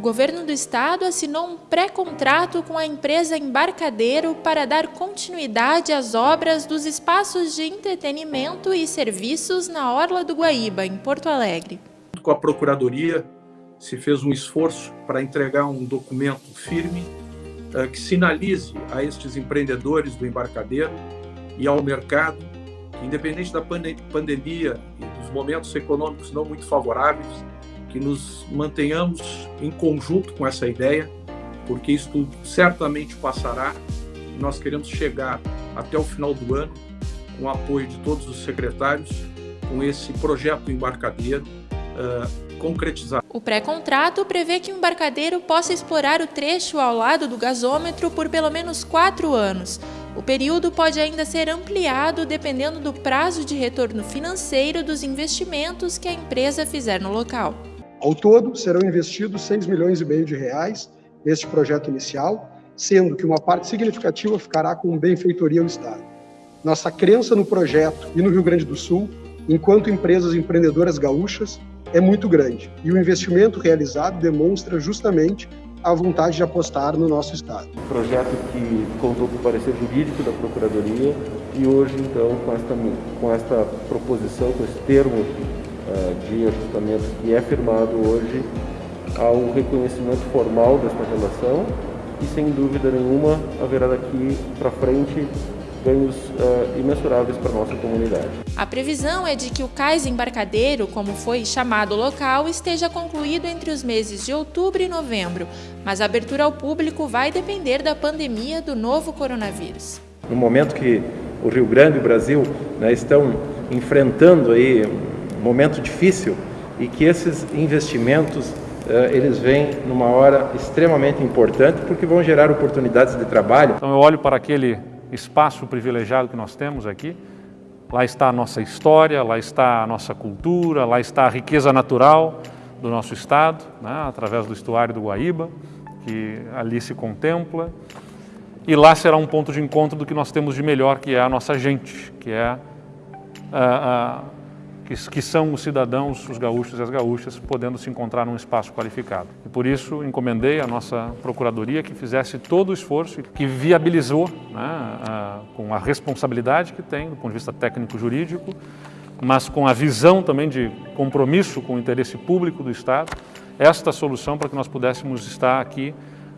O governo do estado assinou um pré-contrato com a empresa Embarcadeiro para dar continuidade às obras dos espaços de entretenimento e serviços na Orla do Guaíba, em Porto Alegre. Com a Procuradoria, se fez um esforço para entregar um documento firme uh, que sinalize a estes empreendedores do embarcadeiro e ao mercado que, independente da pandemia e dos momentos econômicos não muito favoráveis, que nos mantenhamos em conjunto com essa ideia, porque isso certamente passará. Nós queremos chegar até o final do ano com o apoio de todos os secretários, com esse projeto embarcadeiro uh, concretizado. O pré-contrato prevê que o embarcadeiro possa explorar o trecho ao lado do gasômetro por pelo menos quatro anos. O período pode ainda ser ampliado dependendo do prazo de retorno financeiro dos investimentos que a empresa fizer no local. Ao todo, serão investidos 6 milhões e meio de reais neste projeto inicial, sendo que uma parte significativa ficará com benfeitoria ao Estado. Nossa crença no projeto e no Rio Grande do Sul, enquanto empresas empreendedoras gaúchas, é muito grande e o investimento realizado demonstra justamente a vontade de apostar no nosso Estado. Projeto que contou com o parecer jurídico da Procuradoria e hoje, então, com esta, com esta proposição, com esse termo de ajustamento que é firmado hoje, há um reconhecimento formal desta relação e, sem dúvida nenhuma, haverá daqui para frente ganhos uh, imensuráveis para a nossa comunidade. A previsão é de que o cais embarcadeiro, como foi chamado o local, esteja concluído entre os meses de outubro e novembro, mas a abertura ao público vai depender da pandemia do novo coronavírus. No momento que o Rio Grande e o Brasil né, estão enfrentando aí momento difícil e que esses investimentos eh, eles vêm numa hora extremamente importante porque vão gerar oportunidades de trabalho. Então eu olho para aquele espaço privilegiado que nós temos aqui, lá está a nossa história, lá está a nossa cultura, lá está a riqueza natural do nosso estado, né, através do estuário do Guaíba, que ali se contempla, e lá será um ponto de encontro do que nós temos de melhor, que é a nossa gente, que é a, a que, que são os cidadãos, os gaúchos e as gaúchas, podendo se encontrar num espaço qualificado. E por isso encomendei à nossa Procuradoria que fizesse todo o esforço, que viabilizou, né, a, com a responsabilidade que tem do ponto de vista técnico-jurídico, mas com a visão também de compromisso com o interesse público do Estado, esta solução para que nós pudéssemos estar aqui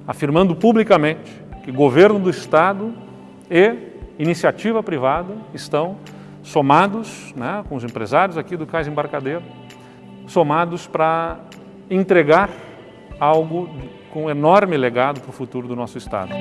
afirmando publicamente que governo do Estado e iniciativa privada estão somados né, com os empresários aqui do Cais Embarcadeiro, somados para entregar algo com enorme legado para o futuro do nosso Estado.